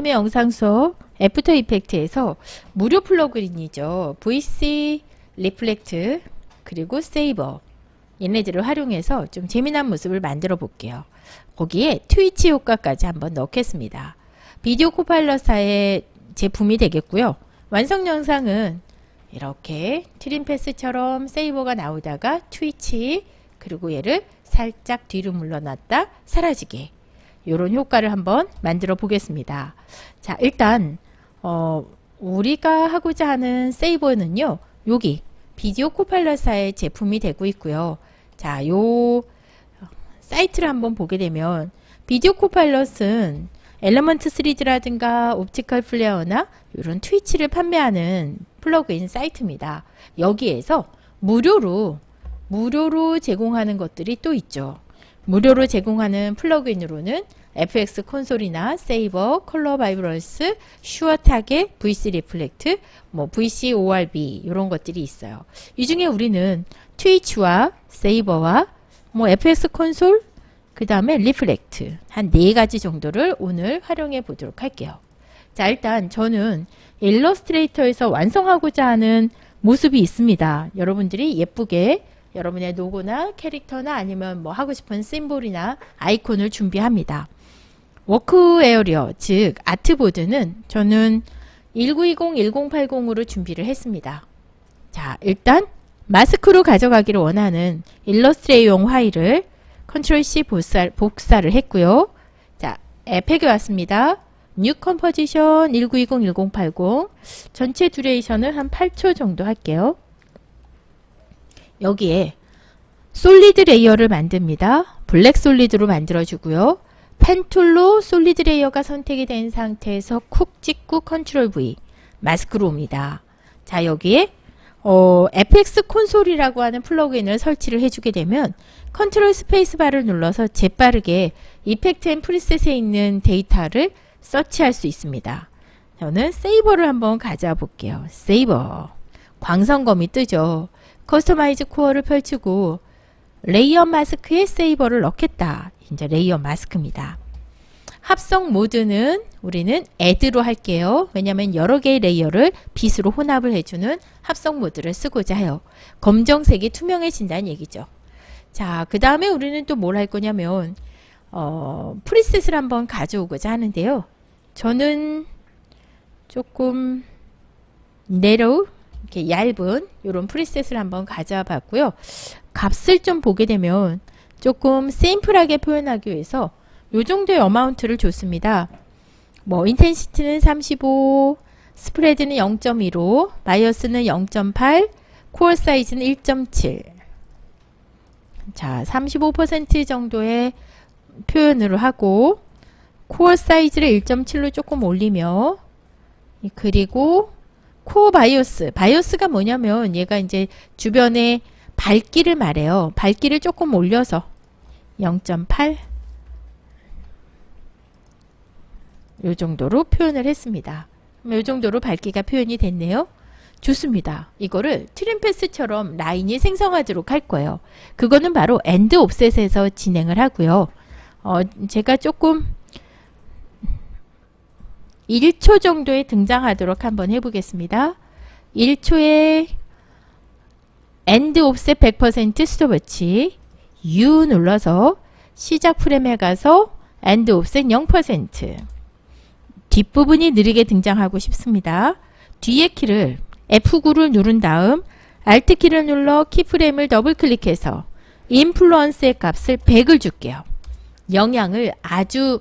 승희쌤의 영상 수업 After Effects에서 무료 plug-in이죠. VC Reflect 그리고 Saber 얘네들을 활용해서 좀 재미난 모습을 만들어 볼게요. 거기에 Twitch 효과까지 한번 넣겠습니다. Video Copilot사의 제품이 되겠고요. 완성 영상은 이렇게 Trim Paths처럼 Saber가 나오다가 Twitch 그리고 얘를 살짝 뒤로 물러났다 사라지게 이런 효과를 한번 만들어 보겠습니다. 자 일단 어, 우리가 하고자 하는 Saber는요 여기 Video Copilot사의 제품이 되고 있고요. 자, 요 사이트를 한번 보게 되면 비디오 코파일럿은 엘러먼트 3D라든가 옵티컬 플레어나 이런 Twitch를 판매하는 플러그인 사이트입니다. 여기에서 무료로 무료로 제공하는 것들이 또 있죠. 무료로 제공하는 플러그인으로는 FX 콘솔이나 세이버, 컬러 바이브런스, 슈어 타겟, VC 리플렉트, 뭐 VC ORB 이런 것들이 있어요. 이 중에 우리는 Twitch와 Saber와 뭐 FX Console 그 다음에 Reflect 한 네 가지 정도를 오늘 활용해 보도록 할게요. 자 일단 저는 Illustrator에서 완성하고자 하는 모습이 있습니다. 여러분들이 예쁘게 여러분의 로고나 캐릭터나 아니면 뭐 하고 싶은 심볼이나 아이콘을 준비합니다. work area 즉 artboard는 저는 1920, 1080으로 준비를 했습니다. 자 일단 마스크로 가져가기를 원하는 Illustrator용 파일을 컨트롤 C 복사, 복사를 했고요. 자 애펙에 왔습니다. new composition 1920, 1080 전체 duration을 한 8초 정도 할게요. 여기에 solid layer를 만듭니다. black solid로 만들어주고요. pen tool로 solid layer가 선택이 된 상태에서 쿡 찍고 Ctrl V 마스크로 옵니다. 자 여기에 어, FX 콘솔이라고 하는 plug-in을 설치를 해주게 되면 Ctrl space bar를 눌러서 재빠르게 Effects and Presets에 있는 데이터를 서치할 수 있습니다. 저는 Saber를 한번 가져와 볼게요. Saber 광선검이 뜨죠. customize core를 펼치고 layer mask에 Saber를 넣겠다. 이제 layer mask입니다. 합성 모드는 우리는 add로 할게요. 왜냐하면 여러 개의 layer를 빛으로 혼합을 해주는 합성 모드를 쓰고자 해요. 검정색이 투명해진다는 얘기죠. 자, 그 다음에 우리는 또 뭘 할 거냐면 어, preset을 한번 가져오고자 하는데요. 저는 조금 narrow 이렇게 얇은 이런 preset을 한번 가져와 봤고요. 값을 좀 보게 되면 조금 심플하게 표현하기 위해서 요 정도의 amount를 줬습니다. 뭐 intensity는 35, spread는 0.15, bias는 0.8, core size는 1.7. 자, 35% 정도의 표현으로 하고 core 사이즈를 1.7로 조금 올리며 그리고 core bias bias가 뭐냐면 얘가 이제 주변에 밝기를 말해요. 밝기를 조금 올려서 0.8 요 정도로 표현을 했습니다. 요 정도로 밝기가 표현이 됐네요. 좋습니다. 이거를 trim path처럼 라인이 생성하도록 할 거예요. 그거는 바로 end offset에서 진행을 하고요. 어, 제가 조금 1초 정도에 등장하도록 한번 해보겠습니다. 1초에 end offset 100% 스톱워치 U 눌러서 시작 프레임에 가서 end offset 0% 뒷부분이 느리게 등장하고 싶습니다. 뒤에 키를 F9를 누른 다음 Alt 키를 눌러 keyframe을 더블 클릭해서 influence의 값을 100을 줄게요. 영향을 아주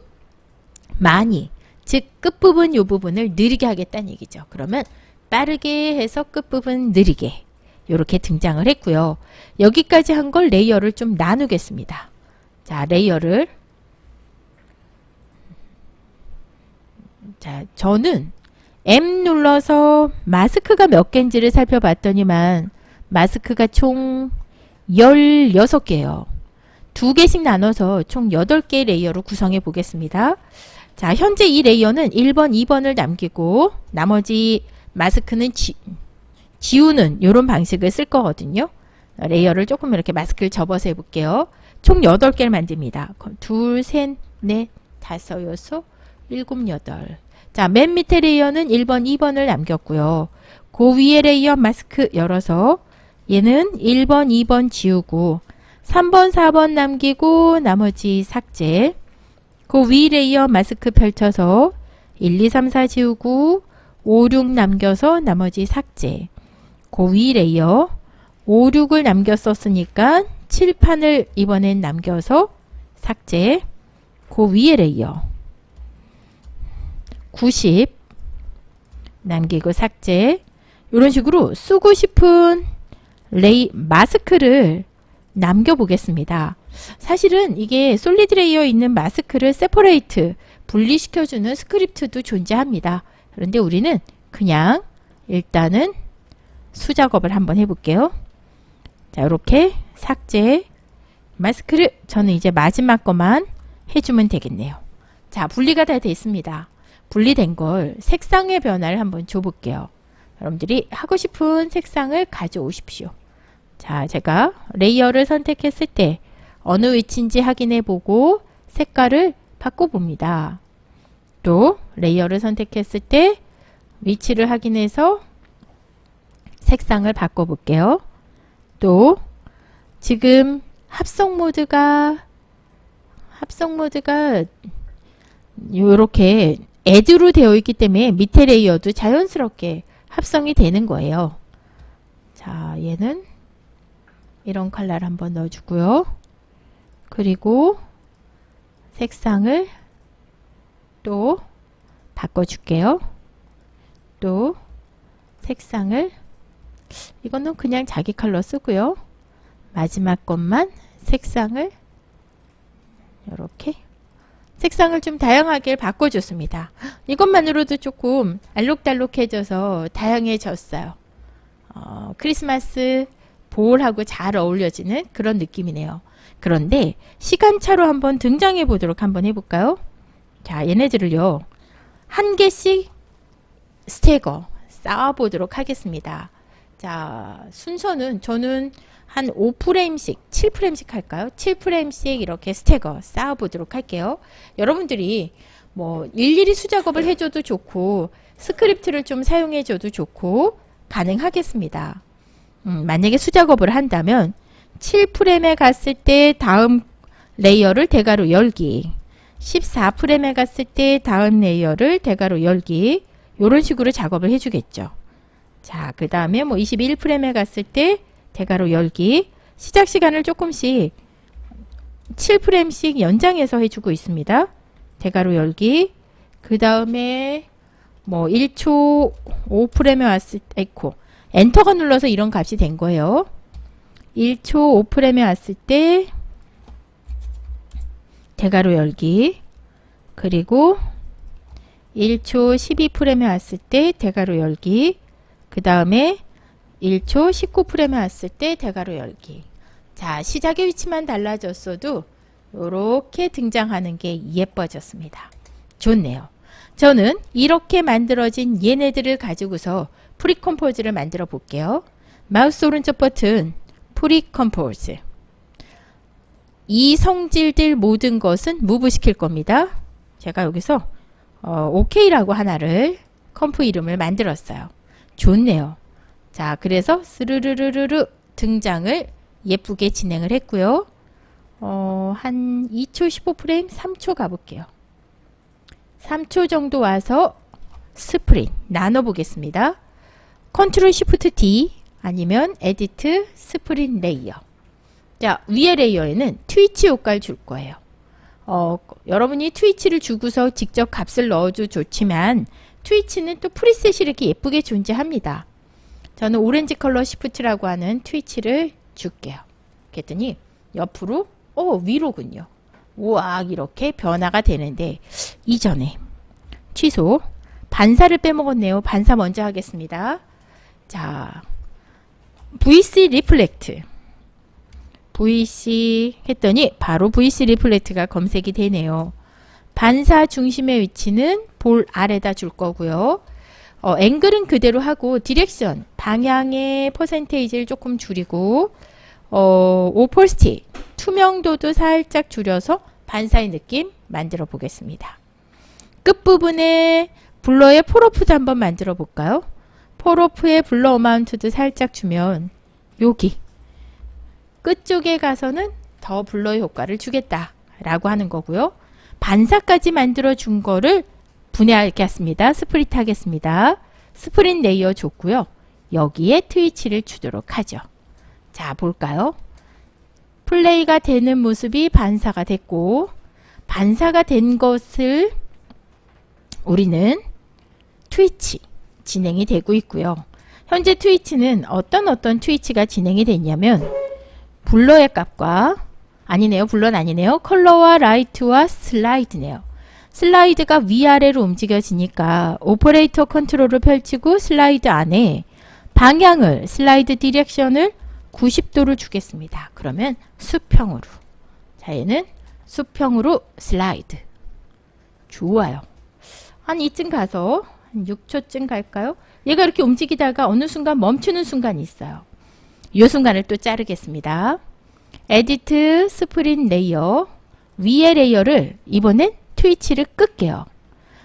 많이 즉 끝부분 요 부분을 느리게 하겠다는 얘기죠. 그러면 빠르게 해서 끝부분 느리게 이렇게 등장을 했고요. 여기까지 한 걸 layer를 좀 나누겠습니다. 자 layer를 자, 저는 M 눌러서 마스크가 몇 개인지를 살펴봤더니만 마스크가 총 16개예요. 두 개씩 나눠서 총 8개의 layer로 구성해 보겠습니다. 자, 현재 이 layer는 1번, 2번을 남기고 나머지 마스크는 지, 지우는 이런 방식을 쓸 거거든요. layer를 조금 이렇게 마스크를 접어서 해볼게요. 총 8개를 만듭니다. 둘, 셋, 넷, 다섯, 여섯, 7, 8. 자, 맨 밑에 layer는 1번, 2번을 남겼고요. 그 위에 layer 마스크 열어서 얘는 1번, 2번 지우고 3번, 4번 남기고 나머지 삭제. 그 위 layer 마스크 펼쳐서 1, 2, 3, 4 지우고 5, 6 남겨서 나머지 삭제. 그 위 layer 5, 6을 남겼었으니까 7, 8을 이번엔 남겨서 삭제. 그 위에 layer 9, 10 남기고 삭제. 이런 식으로 쓰고 싶은 레이 마스크를 남겨보겠습니다. 사실은 이게 solid layer 있는 마스크를 separate 분리시켜주는 스크립트도 존재합니다. 그런데 우리는 그냥 일단은 수작업을 한번 해볼게요. 자 이렇게 삭제 마스크를 저는 이제 마지막 것만 해주면 되겠네요. 자 분리가 다 됐습니다. 분리된 걸 색상의 변화를 한번 줘볼게요. 여러분들이 하고 싶은 색상을 가져오십시오. 자, 제가 layer를 선택했을 때 어느 위치인지 확인해 보고 색깔을 바꿔봅니다. 또 layer를 선택했을 때 위치를 확인해서 색상을 바꿔볼게요. 또 지금 합성 모드가 합성 모드가 이렇게 add로 되어 있기 때문에 밑에 layer도 자연스럽게 합성이 되는 거예요. 자, 얘는 이런 컬러를 한번 넣어주고요. 그리고 색상을 또 바꿔줄게요. 또 색상을 이거는 그냥 자기 컬러 쓰고요. 마지막 것만 색상을 이렇게 색상을 좀 다양하게 바꿔줬습니다. 이것만으로도 조금 알록달록해져서 다양해졌어요. 어, 크리스마스 볼하고 잘 어울려지는 그런 느낌이네요. 그런데 시간차로 한번 등장해 보도록 한번 해볼까요? 자, 얘네들을요. 한 개씩 stagger 쌓아보도록 하겠습니다. 자, 순서는 저는 한 5프레임씩, 7프레임씩 할까요? 7프레임씩 이렇게 stagger 쌓아보도록 할게요. 여러분들이 뭐 일일이 수작업을 해줘도 좋고 스크립트를 좀 사용해줘도 좋고 가능하겠습니다. 음, 만약에 수작업을 한다면 7프레임에 갔을 때 다음 layer를 대괄호 열기 14프레임에 갔을 때 다음 layer를 대괄호 열기 이런 식으로 작업을 해주겠죠. 자, 그 다음에 뭐 21프레임에 갔을 때 대괄호 열기 시작 시간을 조금씩 7프레임씩 연장해서 해주고 있습니다. 대괄호 열기 그 다음에 뭐 1초 5프레임에 왔을 때 에코 엔터가 눌러서 이런 값이 된 거예요. 1초 5프레임에 왔을 때 대괄호 열기 그리고 1초 12프레임에 왔을 때 대괄호 열기 그 다음에 1초 19프레임에 왔을 때 대괄호 열기 자 시작의 위치만 달라졌어도 이렇게 등장하는 게 예뻐졌습니다. 좋네요. 저는 이렇게 만들어진 얘네들을 가지고서 pre-compose를 만들어 볼게요. 마우스 오른쪽 버튼 pre-compose 이 성질들 모든 것은 move 시킬 겁니다. 제가 여기서 어, OK라고 하나를 comp 이름을 만들었어요. 좋네요. 자, 그래서 스르르르르 등장을 예쁘게 진행을 했고요. 어, 한 2초 15프레임 3초 가볼게요. 3초 정도 와서 split 나눠 보겠습니다. Control Shift D 아니면 Edit Split Layer 자 위에 layer에는 twitch 효과를 줄 거예요. 어, 여러분이 twitch를 주고서 직접 값을 넣어도 좋지만 twitch는 또 preset이 이렇게 예쁘게 존재합니다. 저는 오렌지 컬러 시프트라고 하는 Twitch를 줄게요. 그랬더니 옆으로 어 위로군요. 우악 이렇게 변화가 되는데 이전에 취소 반사를 빼먹었네요. 반사 먼저 하겠습니다. 자 VC Reflect VC 했더니 바로 VC Reflect가 검색이 되네요. 반사 중심의 위치는 볼 아래다 줄 거고요. 어, 앵글은 그대로 하고 direction 방향의 퍼센테이지를 조금 줄이고 어, opacity 투명도도 살짝 줄여서 반사의 느낌 만들어 보겠습니다. 끝부분에 blur의 falloff도 한번 만들어 볼까요? falloff에 blur amount도 살짝 주면 여기 끝쪽에 가서는 더 blur의 효과를 주겠다 라고 하는 거고요. 반사까지 만들어 준 거를 분해하겠습니다. split 하겠습니다. split layer 줬고요. 여기에 Twitch를 주도록 하죠. 자 볼까요? 플레이가 되는 모습이 반사가 됐고 반사가 된 것을 우리는 Twitch 진행이 되고 있고요. 현재 Twitch는 어떤 어떤 Twitch가 진행이 됐냐면 blur의 값과 아니네요. blur는 아니네요. 컬러와 라이트와 슬라이드네요. 슬라이드가 위아래로 움직여지니까 오퍼레이터 컨트롤을 펼치고 슬라이드 안에 방향을 슬라이드 direction을 90도를 주겠습니다. 그러면 수평으로 자 얘는 수평으로 슬라이드 좋아요. 한 이쯤 가서 한 6초쯤 갈까요? 얘가 이렇게 움직이다가 어느 순간 멈추는 순간이 있어요. 이 순간을 또 자르겠습니다. edit split layer 위의 레이어를 이번엔 Twitch를 끌게요.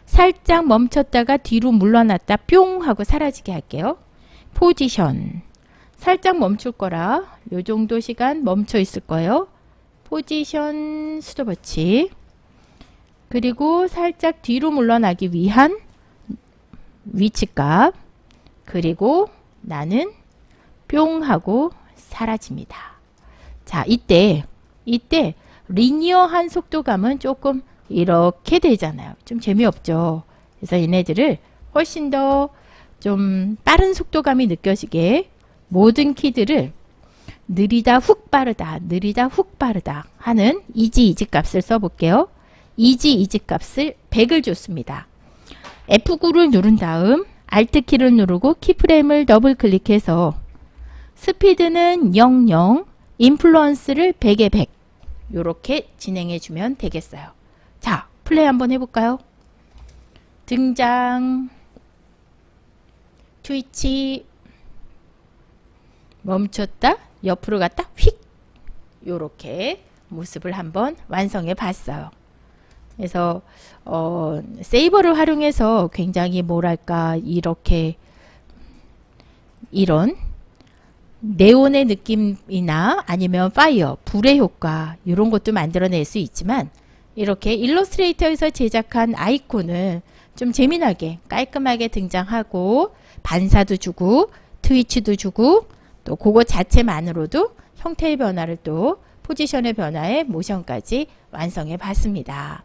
살짝 멈췄다가 뒤로 물러났다 뿅 하고 사라지게 할게요. 포지션 살짝 멈출 거라 요 정도 시간 멈춰 있을 거예요. 포지션 스톱워치 그리고 살짝 뒤로 물러나기 위한 위치값 그리고 나는 뿅 하고 사라집니다. 자 이때 이때 리니어한 속도감은 조금 이렇게 되잖아요. 좀 재미없죠. 그래서 얘네들을 훨씬 더 좀 빠른 속도감이 느껴지게 모든 키들을 느리다 훅 빠르다 느리다 훅 빠르다 하는 easy ease 값을 써볼게요. easy ease 값을 100을 줬습니다. F9를 누른 다음 Alt 키를 누르고 keyframe을 더블 클릭해서 스피드는 00, influence를 100에 100 이렇게 진행해 주면 되겠어요. 자, 플레이 한번 해볼까요? 등장 Twitch 멈췄다 옆으로 갔다 휙 요렇게 모습을 한번 완성해 봤어요. 그래서 어, 세이버를 활용해서 굉장히 뭐랄까 이렇게 이런 네온의 느낌이나 아니면 파이어, 불의 효과 이런 것도 만들어낼 수 있지만 이렇게 일러스트레이터에서 제작한 아이콘을 좀 재미나게 깔끔하게 등장하고 반사도 주고 트위치도 주고 또 그거 자체만으로도 형태의 변화를 또 포지션의 변화에 모션까지 완성해 봤습니다.